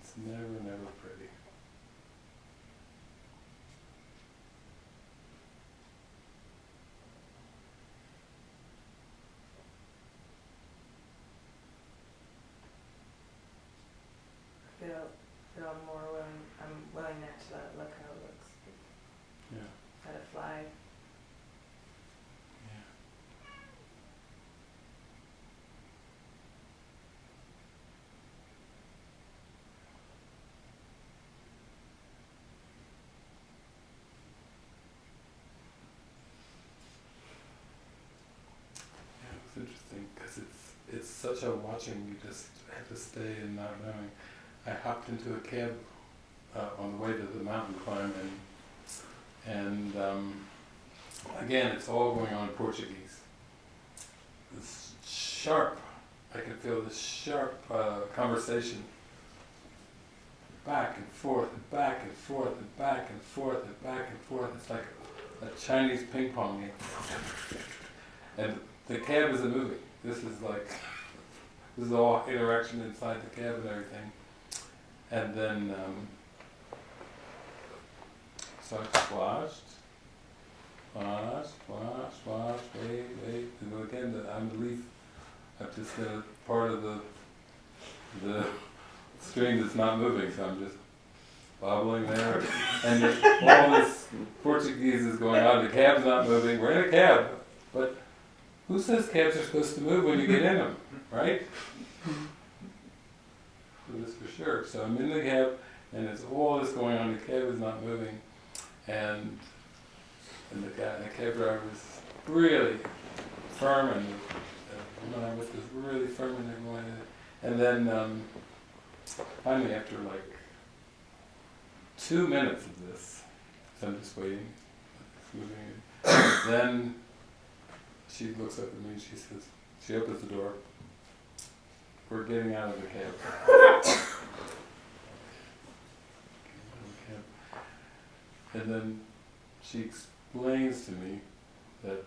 It's never, never pretty. Feel, feel more willing, I'm willing now to let it look how it looks, Yeah. let it fly. Yeah. Yeah, it's interesting because it's it's such a watching. You just have to stay and not knowing. I hopped into a cab uh, on the way to the mountain climb and and um, again, it's all going on in Portuguese. This sharp, I can feel this sharp uh, conversation. Back and forth, and back and forth, and back and forth, and back and forth. It's like a Chinese ping pong game. And the cab isn't moving. This is like, this is all interaction inside the cab and everything. And then, um, so I watched, watched, watched, watched, wait, wait, and again, the unbelief, I've just been a part of the, the string that's not moving, so I'm just bobbling there. And all this Portuguese is going on, the cab's not moving, we're in a cab, but who says cabs are supposed to move when you get in them, right? That's for sure. So I'm in the cab, and it's all this going on. The cab is not moving, and and the guy, the cab driver is really firm, and the, woman is really firm, and going. And then um, finally, after like two minutes of this, so I'm just waiting, moving. then she looks up at me and she says, she opens the door. We're getting out of the cab. And then she explains to me that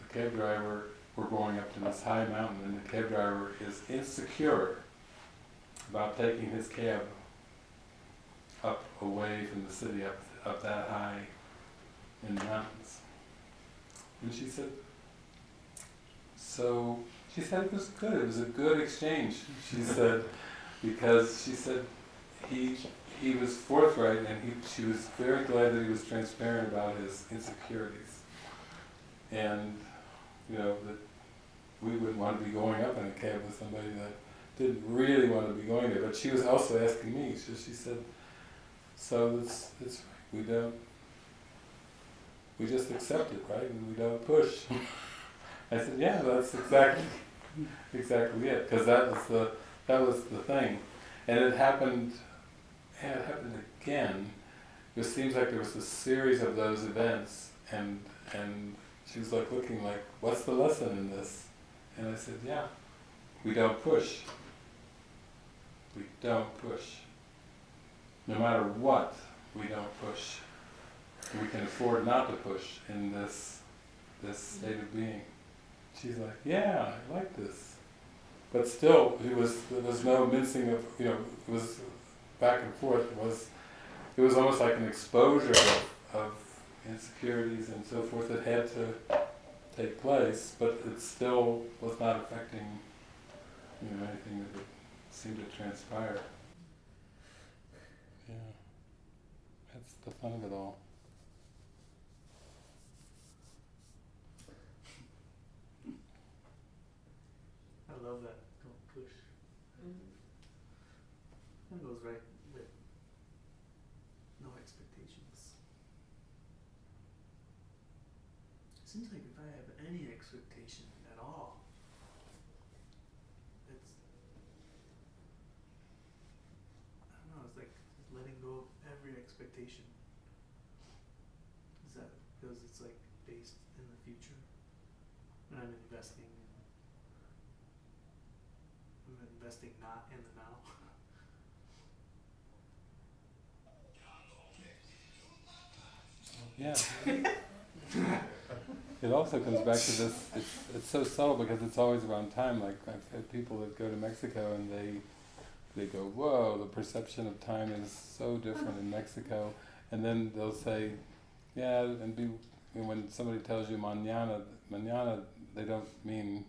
the cab driver, we're going up to this high mountain, and the cab driver is insecure about taking his cab up away from the city, up, up that high in the mountains. And she said, so she said it was good. It was a good exchange. She said because she said he he was forthright and he she was very glad that he was transparent about his insecurities. And you know that we wouldn't want to be going up in a cab with somebody that didn't really want to be going there. But she was also asking me. So she said, so it's it's we don't we just accept it, right? And we don't push. I said, yeah, that's exactly exactly it, because that was the that was the thing, and it happened. Yeah, it happened again. It seems like there was a series of those events, and and she was like looking like, what's the lesson in this? And I said, yeah, we don't push. We don't push. No matter what, we don't push. We can afford not to push in this this state of being. She's like, yeah, I like this. But still, it was there was no mincing of you know it was back and forth. It was it was almost like an exposure of, of insecurities and so forth that had to take place, but it still was not affecting you know anything that seemed to transpire. Yeah, that's the fun of it all. I love that. Don't push. That goes right with no expectations. Seems like if I have any expectation at all, it's I don't know, it's like letting go of every expectation. Is that because it's like based in the future? And I'm investing in manifesting not in the now. Yeah. it also comes back to this. It's it's so subtle because it's always around time. Like I've had people that go to Mexico and they they go, "Whoa, the perception of time is so different in Mexico," and then they'll say, "Yeah," and be and when somebody tells you mañana, mañana, they don't mean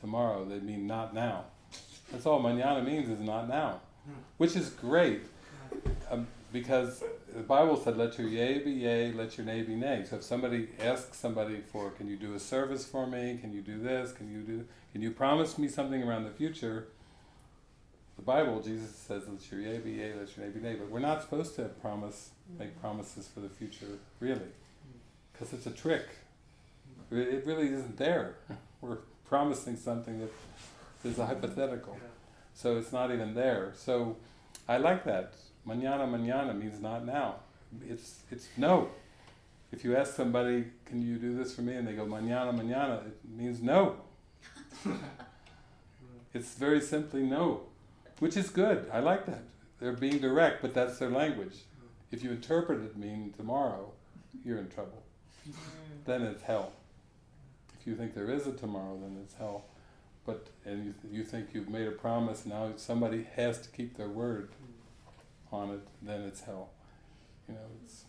tomorrow. They mean not now. That's all mañana means is not now, which is great. Um, because the Bible said, "Let your yea be yea, let your nay be nay." So if somebody asks somebody for, "Can you do a service for me? Can you do this? Can you do? Can you promise me something around the future?" The Bible, Jesus says, "Let your yea be yea, let your nay be nay." But we're not supposed to promise, make promises for the future, really, because it's a trick. It really isn't there. We're promising something that is a hypothetical. So it's not even there. So I like that. Mañana, mañana means not now. It's it's no. If you ask somebody, "Can you do this for me?" and they go mañana, mañana, it means no. It's very simply no, which is good. I like that. They're being direct, but that's their language. Mm-hmm. If you interpret it mean tomorrow, you're in trouble. Mm-hmm. Then it's hell. If you think there is a tomorrow, then it's hell. But and you, you think you've made a promise, now somebody has to keep their word on it, then it's hell. You know, it's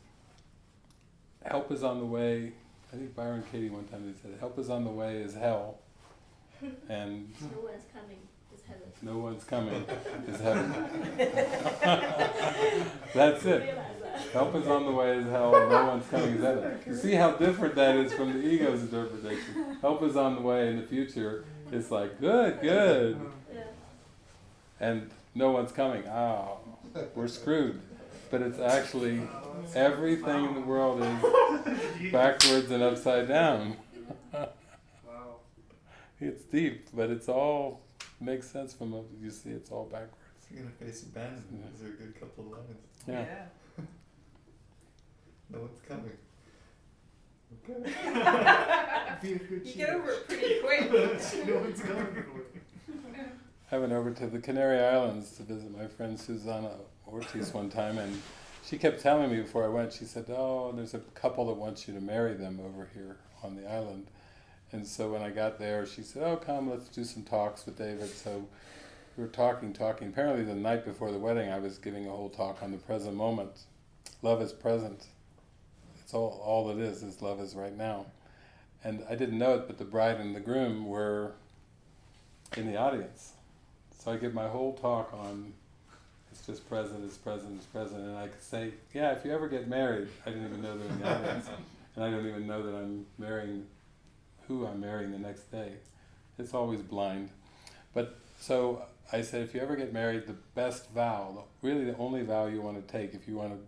help is on the way. I think Byron Katie one time said, "Help is on the way is hell," and No one's coming. It's heaven. no one's coming is heaven. That's it. Help is on the way is hell, no one's coming is heaven. You see how different that is from the ego's interpretation. Help is on the way in the future. It's like good, good, and no one's coming. Oh, we're screwed. But it's actually everything in the world is backwards and upside down. Wow. It's deep, but it's all makes sense from what you see. It's all backwards. You're gonna face abandonment. Those are a good couple of lines. Yeah. No one's coming. Okay. Be a good You cheat. get over it pretty quick. no one's coming for it. I went over to the Canary Islands to visit my friend Susanna Ortiz one time, and she kept telling me before I went, she said, Oh, there's a couple that wants you to marry them over here on the island. And so when I got there, she said, Oh, come, let's do some talks with David. So we were talking, talking. Apparently, the night before the wedding, I was giving a whole talk on the present moment. Love is present. It's all, all it is, is love is right now. And I didn't know it, but the bride and the groom were in the audience. So I give my whole talk on it's just present, it's present, it's present, and I could say, yeah, if you ever get married, I didn't even know they're in the audience, and I don't even know that I'm marrying who I'm marrying the next day. It's always blind. But so I said, if you ever get married, the best vow, really the only vow you want to take, if you want to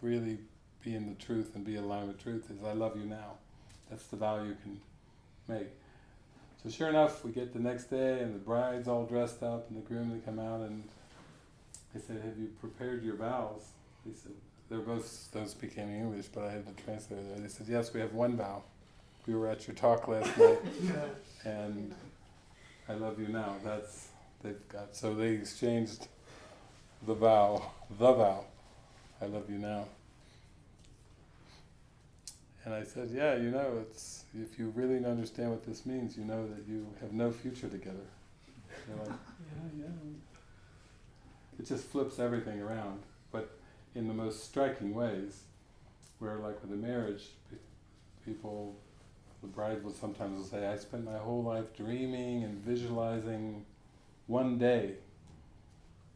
really be in the truth and be aligned with truth, is I love you now. That's the vow you can make. So sure enough, we get the next day, and the bride's all dressed up, and the groom they come out, and they said, "Have you prepared your vows?" They said, "They're both don't speak any English, but I had the translator there." They said, "Yes, we have one vow. We were at your talk last night, and I love you now." That's they've got. So they exchanged the vow, the vow. I love you now. And I said, yeah, you know, it's if you really understand what this means, you know that you have no future together. They're like, yeah, yeah. It just flips everything around, but in the most striking ways. Where, like with a marriage, people, the bride will sometimes will say, "I spent my whole life dreaming and visualizing one day,"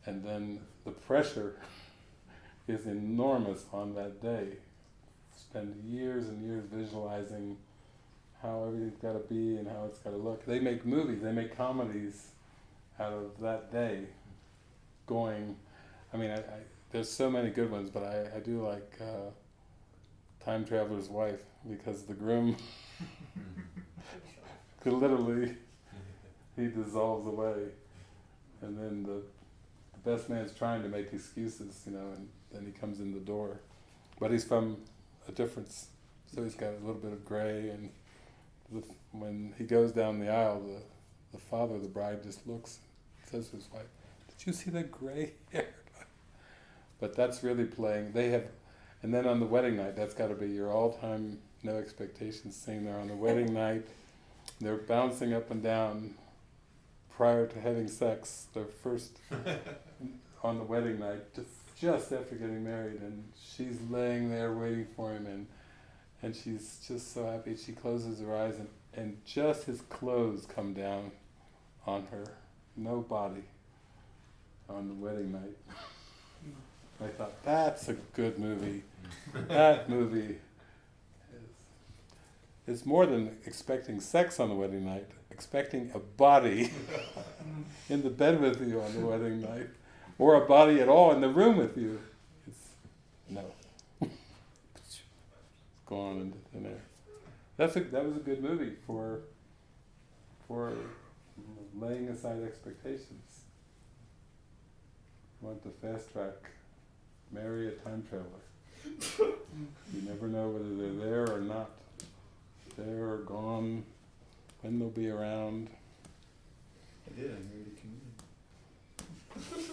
and then the pressure is enormous on that day spend years and years visualizing how everything's got to be and how it's got to look. They make movies, they make comedies out of that day. Going, I mean, I, I, there's so many good ones, but I, I do like uh, Time Traveler's Wife because the groom could literally he dissolves away, and then the, the best man's trying to make excuses, you know, and then he comes in the door, but he's from a difference. So he's got a little bit of gray, and the, when he goes down the aisle, the the father of the bride just looks, says to his wife, "Did you see that gray hair?" But that's really playing. They have, and then on the wedding night, that's got to be your all-time no expectations scene. There on the wedding night, they're bouncing up and down prior to having sex. Their first on the wedding night, just just after getting married, and she's laying there waiting for him, and and she's just so happy. She closes her eyes, and and just his clothes come down on her, no body, on the wedding night. I thought that's a good movie. that movie is is more than expecting sex on the wedding night. Expecting a body in the bed with you on the wedding night, or a body at all in the room with you. It's no. it's gone into thin air. That's a that was a good movie for for laying aside expectations. Want the fast track marry a time traveler. you never know whether they're there or not. There or gone, when they'll be around. I did. I married a comedian. Married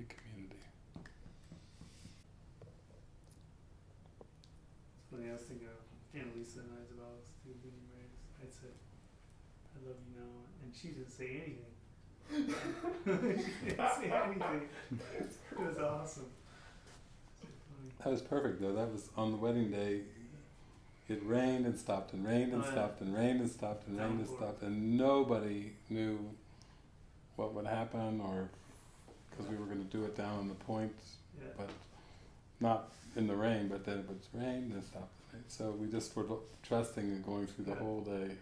a community. It's funny, I was thinking of Annalisa and I's vows too, being married. I said, I love you now, and she didn't say anything. She didn't say anything. It was awesome. That was perfect though. That was on the wedding day. It rained and stopped and rained and Oh, yeah. stopped and rained and stopped and rained and stopped and nobody knew what would happen or because we were going to do it down on the point, Yeah. but not in the rain. But then it was rain and stopped. So we just were trusting and going through the Yeah. whole day.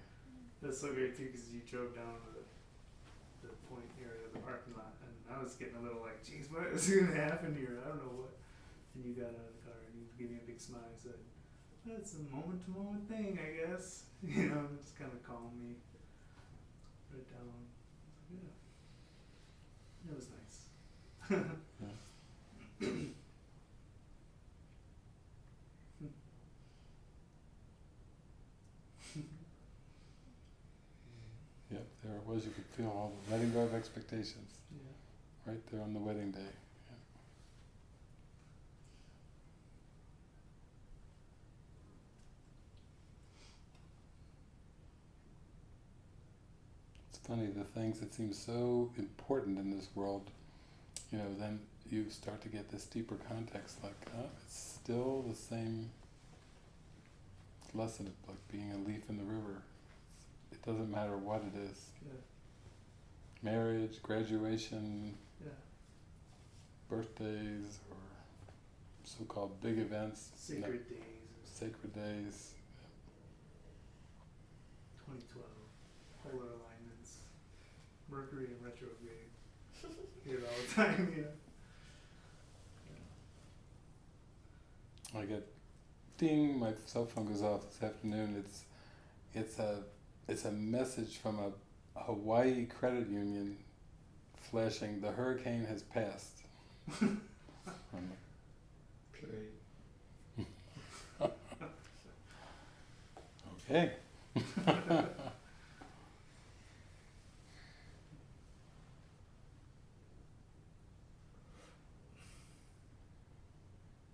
That's so great too, because you drove down to the, the point area of the parking lot, and I was getting a little like, "Geez, what is going to happen here? I don't know what." And you got out of the car and you gave me a big smile and said, "That's a moment-to-moment thing, I guess." You know, just kind of calmed me put it down. Yeah, it was nice. Yep, there it was. You could feel all the letting go of expectations Yeah. right there on the wedding day. Yeah. It's funny, the things that seem so important in this world, you know, then you start to get this deeper context like, oh, it's still the same lesson, of like being a leaf in the river. It doesn't matter what it is Yeah. Marriage, graduation, Yeah. birthdays, or so called big events, no- Sacred days. Sacred days. 2012, polar alignments, Mercury in retrograde. Hear it all the time, you know. I get ding, my cell phone goes off this afternoon. It's it's a it's a message from a Hawaii credit union flashing the hurricane has passed. I'm like, Great. okay.